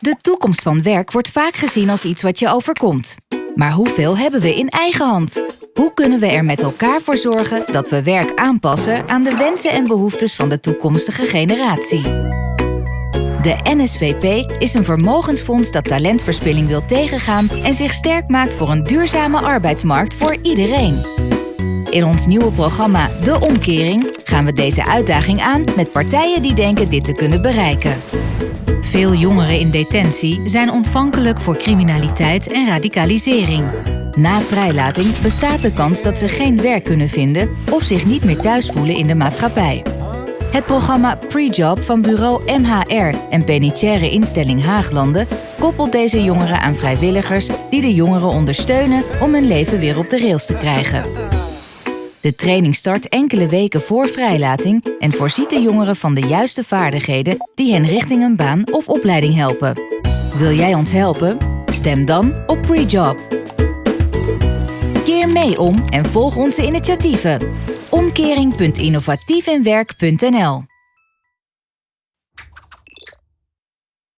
De toekomst van werk wordt vaak gezien als iets wat je overkomt. Maar hoeveel hebben we in eigen hand? Hoe kunnen we er met elkaar voor zorgen dat we werk aanpassen aan de wensen en behoeftes van de toekomstige generatie? De NSVP is een vermogensfonds dat talentverspilling wil tegengaan en zich sterk maakt voor een duurzame arbeidsmarkt voor iedereen. In ons nieuwe programma De Omkering gaan we deze uitdaging aan met partijen die denken dit te kunnen bereiken. Veel jongeren in detentie zijn ontvankelijk voor criminaliteit en radicalisering. Na vrijlating bestaat de kans dat ze geen werk kunnen vinden of zich niet meer thuis voelen in de maatschappij. Het programma Prejob van bureau MHR en penitentiaire instelling Haaglanden koppelt deze jongeren aan vrijwilligers die de jongeren ondersteunen om hun leven weer op de rails te krijgen. De training start enkele weken voor vrijlating en voorziet de jongeren van de juiste vaardigheden die hen richting een baan of opleiding helpen. Wil jij ons helpen? Stem dan op Prejob. Keer mee om en volg onze initiatieven. Omkering.innovatiefinwerk.nl